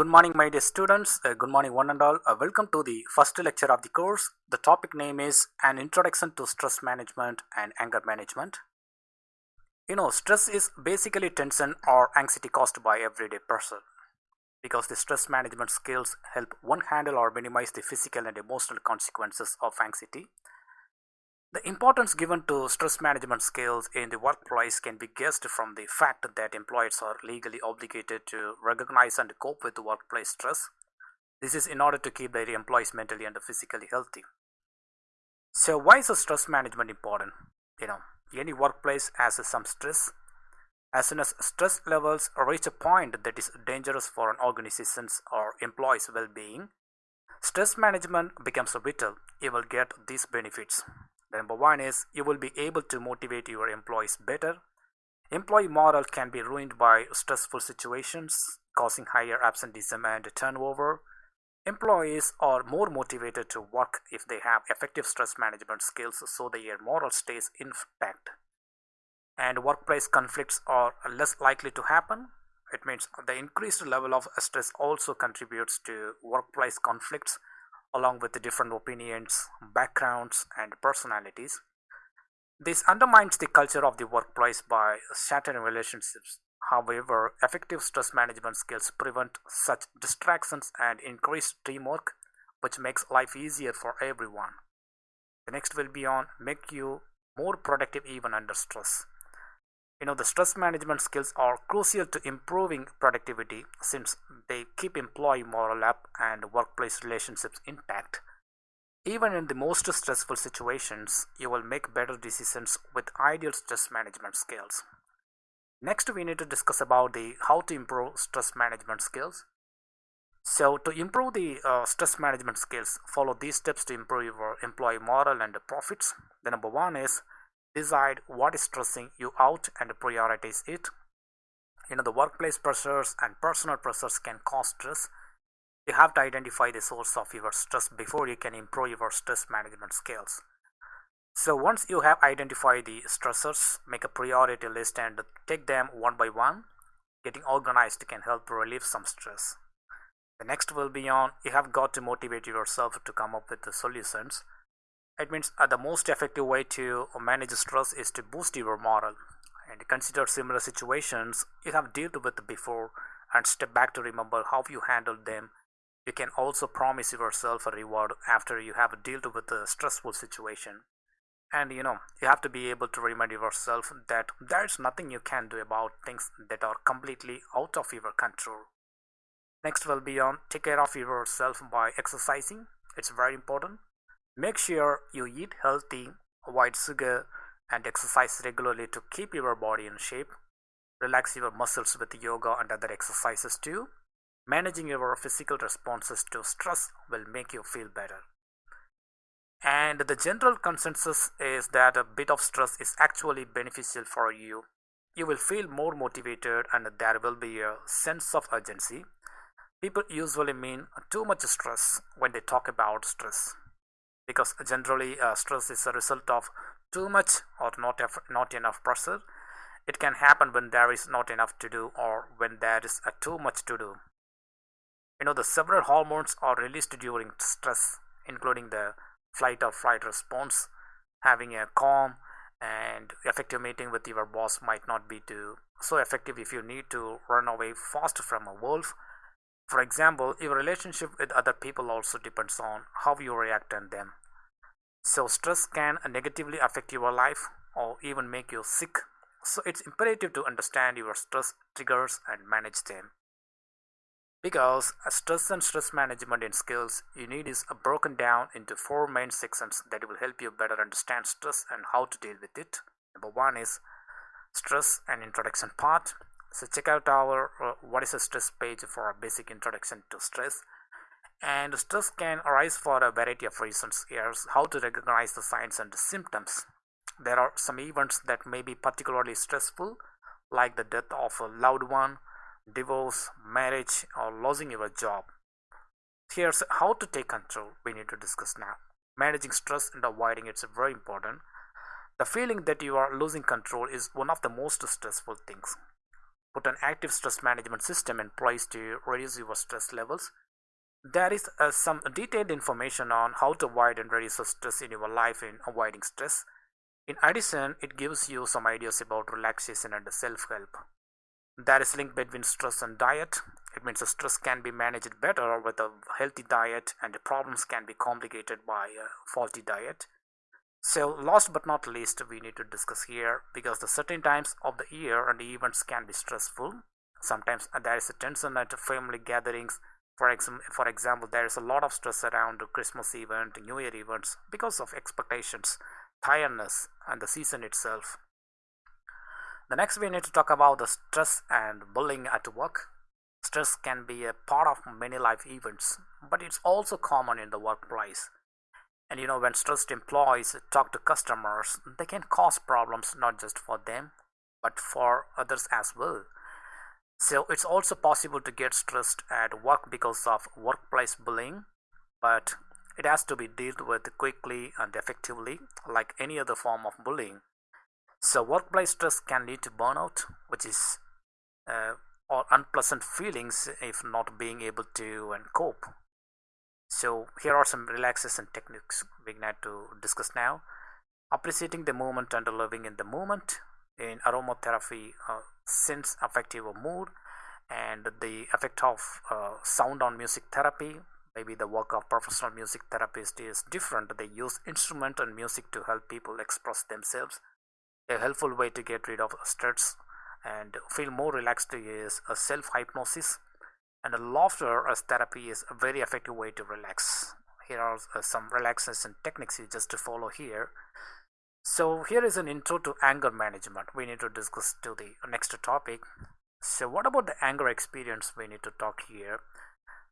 Good morning, my dear students. Uh, good morning, one and all. Uh, welcome to the first lecture of the course. The topic name is An Introduction to Stress Management and Anger Management. You know, stress is basically tension or anxiety caused by everyday person. Because the stress management skills help one handle or minimize the physical and emotional consequences of anxiety the importance given to stress management skills in the workplace can be guessed from the fact that employers are legally obligated to recognize and cope with workplace stress. This is in order to keep their employees mentally and physically healthy. So, why is stress management important? You know, any workplace has some stress. As soon as stress levels reach a point that is dangerous for an organization's or employees' well being, stress management becomes vital. You will get these benefits. The number one is you will be able to motivate your employees better. Employee morale can be ruined by stressful situations, causing higher absenteeism and turnover. Employees are more motivated to work if they have effective stress management skills so their morale stays intact. And workplace conflicts are less likely to happen. It means the increased level of stress also contributes to workplace conflicts along with the different opinions, backgrounds, and personalities. This undermines the culture of the workplace by shattering relationships. However, effective stress management skills prevent such distractions and increase teamwork, which makes life easier for everyone. The next will be on make you more productive even under stress. You know, the stress management skills are crucial to improving productivity since they keep employee morale up and workplace relationships intact. Even in the most stressful situations, you will make better decisions with ideal stress management skills. Next, we need to discuss about the how to improve stress management skills. So, to improve the uh, stress management skills, follow these steps to improve your employee morale and profits. The number one is decide what is stressing you out and prioritize it. You know the workplace pressures and personal pressures can cause stress. You have to identify the source of your stress before you can improve your stress management skills. So once you have identified the stressors make a priority list and take them one by one. Getting organized can help relieve some stress. The next will be on you have got to motivate yourself to come up with the solutions it means uh, the most effective way to manage stress is to boost your morale and consider similar situations you have dealt with before and step back to remember how you handled them. You can also promise yourself a reward after you have dealt with a stressful situation. And you know, you have to be able to remind yourself that there is nothing you can do about things that are completely out of your control. Next will be on take care of yourself by exercising. It's very important. Make sure you eat healthy, avoid sugar, and exercise regularly to keep your body in shape. Relax your muscles with yoga and other exercises too. Managing your physical responses to stress will make you feel better. And the general consensus is that a bit of stress is actually beneficial for you. You will feel more motivated and there will be a sense of urgency. People usually mean too much stress when they talk about stress because generally uh, stress is a result of too much or not, not enough pressure. It can happen when there is not enough to do or when there is uh, too much to do. You know, the several hormones are released during stress, including the fight or flight response. Having a calm and effective meeting with your boss might not be too so effective if you need to run away fast from a wolf. For example, your relationship with other people also depends on how you react on them. So stress can negatively affect your life or even make you sick. So it's imperative to understand your stress triggers and manage them. Because stress and stress management in skills you need is broken down into four main sections that will help you better understand stress and how to deal with it. Number one is stress and introduction part. So check out our uh, what is a stress page for a basic introduction to stress and stress can arise for a variety of reasons. Here's how to recognize the signs and the symptoms. There are some events that may be particularly stressful, like the death of a loved one, divorce, marriage, or losing your job. Here's how to take control we need to discuss now. Managing stress and avoiding it's very important. The feeling that you are losing control is one of the most stressful things. Put an active stress management system in place to reduce your stress levels. There is uh, some detailed information on how to avoid and reduce stress in your life in avoiding stress. In addition, it gives you some ideas about relaxation and self-help. There is link between stress and diet. It means stress can be managed better with a healthy diet and the problems can be complicated by a faulty diet. So last but not least, we need to discuss here because the certain times of the year and events can be stressful. Sometimes uh, there is a tension at family gatherings. For, ex for example, there is a lot of stress around Christmas event, New Year events because of expectations, tiredness, and the season itself. The next we need to talk about the stress and bullying at work. Stress can be a part of many life events, but it's also common in the workplace. And you know, when stressed employees talk to customers, they can cause problems not just for them, but for others as well. So it's also possible to get stressed at work because of workplace bullying, but it has to be dealt with quickly and effectively, like any other form of bullying. So workplace stress can lead to burnout, which is uh, or unpleasant feelings if not being able to and cope so here are some relaxation techniques we need to discuss now. Appreciating the moment and living in the moment. In aromatherapy uh, sense affective mood and the effect of uh, sound on music therapy. Maybe the work of professional music therapist is different. They use instrument and music to help people express themselves. A helpful way to get rid of stress and feel more relaxed is a self hypnosis and laughter as therapy is a very effective way to relax. Here are uh, some relaxation techniques you just to follow here. So here is an intro to anger management. We need to discuss to the next topic. So what about the anger experience we need to talk here?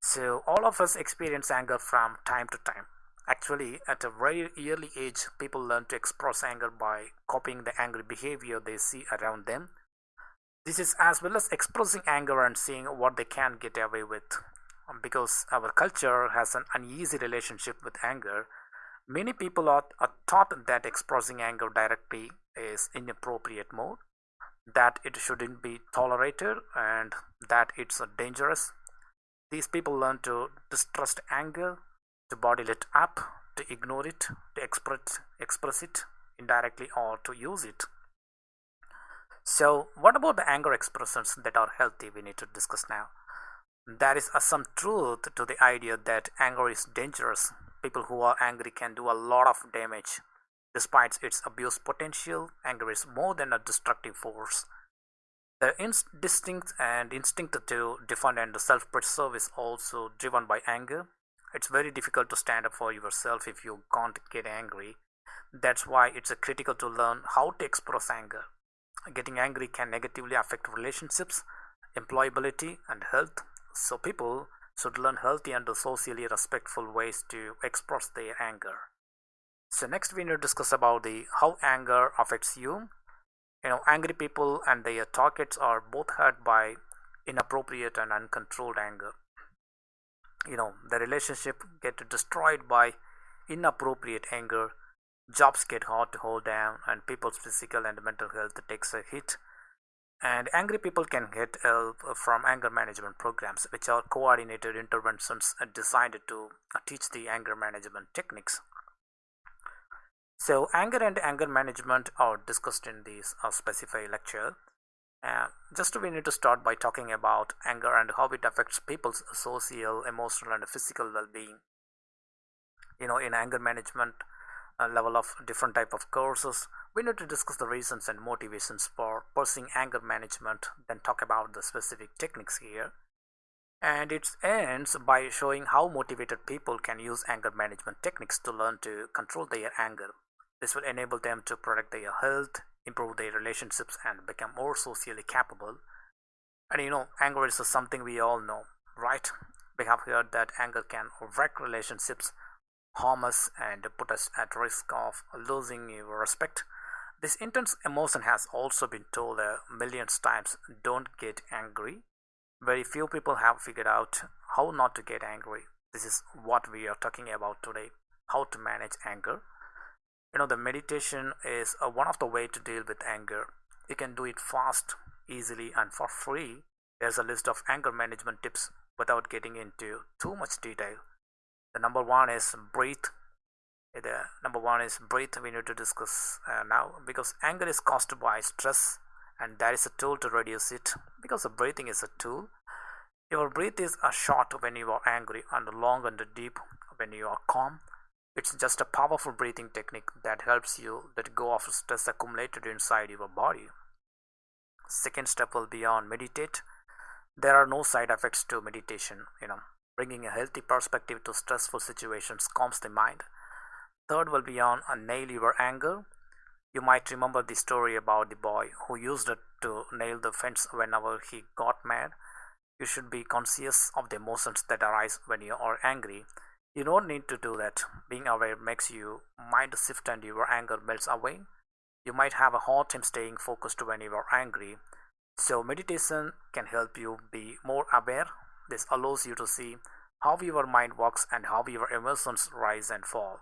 So all of us experience anger from time to time. Actually at a very early age people learn to express anger by copying the angry behavior they see around them this is as well as expressing anger and seeing what they can get away with. Um, because our culture has an uneasy relationship with anger, many people are, are taught that expressing anger directly is inappropriate mode, that it shouldn't be tolerated, and that it's dangerous. These people learn to distrust anger, to bottle it up, to ignore it, to express, express it indirectly, or to use it. So what about the anger expressions that are healthy we need to discuss now. There is some truth to the idea that anger is dangerous. People who are angry can do a lot of damage. Despite its abuse potential, anger is more than a destructive force. The instinct and instinct to defend and self-preserve is also driven by anger. It's very difficult to stand up for yourself if you can't get angry. That's why it's critical to learn how to express anger getting angry can negatively affect relationships employability and health. So people should learn healthy and socially respectful ways to express their anger. So next we need to discuss about the how anger affects you. You know angry people and their targets are both hurt by inappropriate and uncontrolled anger. You know the relationship get destroyed by inappropriate anger jobs get hard to hold down and people's physical and mental health takes a hit. And angry people can get help from anger management programs which are coordinated interventions designed to teach the anger management techniques. So anger and anger management are discussed in this uh, specified lecture. Uh, just we need to start by talking about anger and how it affects people's social emotional and physical well-being. You know in anger management level of different type of courses. We need to discuss the reasons and motivations for pursuing anger management then talk about the specific techniques here. And it ends by showing how motivated people can use anger management techniques to learn to control their anger. This will enable them to protect their health improve their relationships and become more socially capable. And you know anger is something we all know right? We have heard that anger can wreck relationships harm us and put us at risk of losing your respect. This intense emotion has also been told uh, millions times don't get angry. Very few people have figured out how not to get angry. This is what we are talking about today how to manage anger. You know, the meditation is uh, one of the way to deal with anger. You can do it fast easily and for free. There's a list of anger management tips without getting into too much detail. The number one is breathe. The number one is breathe. We need to discuss uh, now because anger is caused by stress, and there is a tool to reduce it. Because the breathing is a tool. Your breath is a short when you are angry and long and deep when you are calm. It's just a powerful breathing technique that helps you let go of stress accumulated inside your body. Second step will be on meditate. There are no side effects to meditation, you know. Bringing a healthy perspective to stressful situations calms the mind. Third will be on a nail your anger. You might remember the story about the boy who used it to nail the fence whenever he got mad. You should be conscious of the emotions that arise when you are angry. You don't need to do that. Being aware makes you mind shift and your anger melts away. You might have a hard time staying focused when you are angry. So meditation can help you be more aware. This allows you to see how your mind works and how your emotions rise and fall.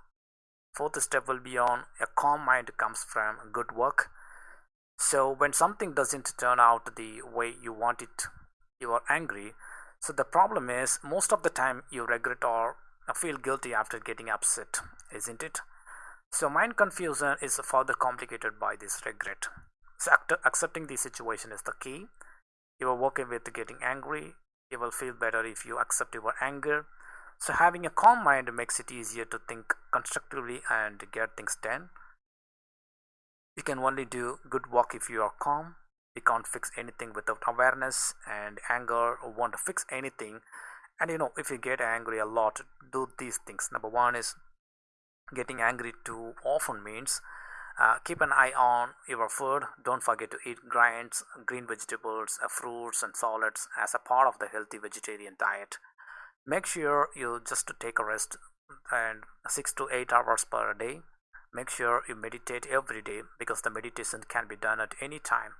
Fourth step will be on a calm mind comes from good work. So when something doesn't turn out the way you want it, you are angry. So the problem is most of the time you regret or feel guilty after getting upset, isn't it? So mind confusion is further complicated by this regret. So accepting the situation is the key. You are working with getting angry. You will feel better if you accept your anger. So having a calm mind makes it easier to think constructively and get things done. You can only do good work if you are calm. You can't fix anything without awareness and anger won't fix anything and you know if you get angry a lot do these things number one is getting angry too often means uh, keep an eye on your food. Don't forget to eat grains green vegetables uh, fruits and salads as a part of the healthy vegetarian diet. Make sure you just take a rest and 6 to 8 hours per day. Make sure you meditate every day because the meditation can be done at any time.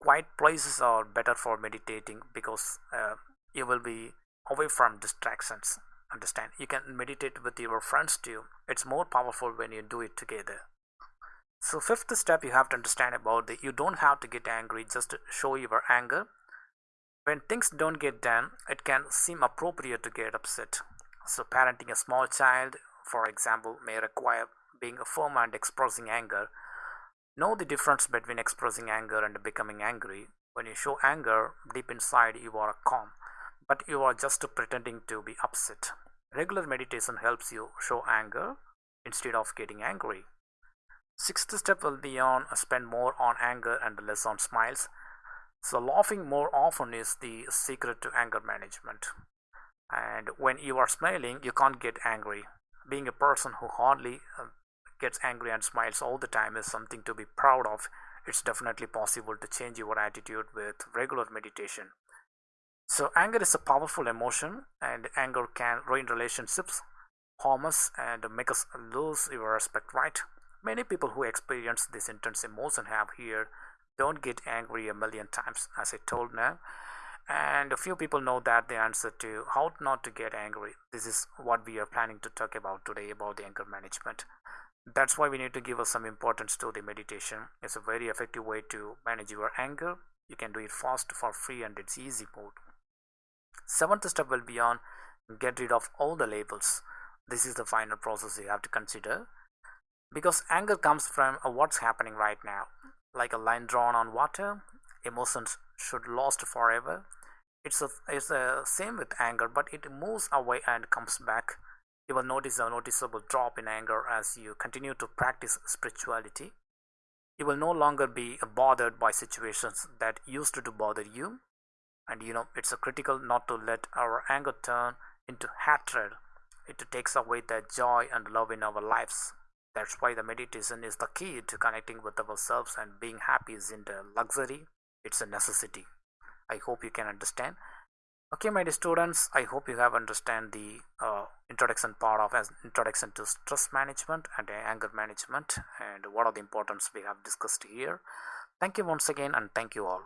Quiet places are better for meditating because uh, you will be away from distractions. Understand? You can meditate with your friends too. It's more powerful when you do it together so fifth step you have to understand about that you don't have to get angry just to show your anger when things don't get done it can seem appropriate to get upset so parenting a small child for example may require being a firm and expressing anger know the difference between expressing anger and becoming angry when you show anger deep inside you are calm but you are just pretending to be upset. Regular meditation helps you show anger instead of getting angry. Sixth step will be on spend more on anger and less on smiles. So laughing more often is the secret to anger management. And when you are smiling, you can't get angry. Being a person who hardly uh, gets angry and smiles all the time is something to be proud of. It's definitely possible to change your attitude with regular meditation. So anger is a powerful emotion and anger can ruin relationships, harm us and make us lose your respect, right? Many people who experience this intense emotion have here don't get angry a million times as I told now and a few people know that the answer to how not to get angry. This is what we are planning to talk about today about the anger management. That's why we need to give us some importance to the meditation. It's a very effective way to manage your anger. You can do it fast for free and it's easy mode. Seventh step will be on get rid of all the labels. This is the final process you have to consider because anger comes from uh, what's happening right now. Like a line drawn on water emotions should last forever. It's a it's the same with anger but it moves away and comes back. You will notice a noticeable drop in anger as you continue to practice spirituality. You will no longer be uh, bothered by situations that used to bother you. And you know it's critical not to let our anger turn into hatred. It takes away the joy and love in our lives that's why the meditation is the key to connecting with ourselves and being happy isn't a luxury it's a necessity. I hope you can understand. Okay my dear students i hope you have understand the uh, introduction part of as introduction to stress management and anger management and what are the importance we have discussed here. Thank you once again and thank you all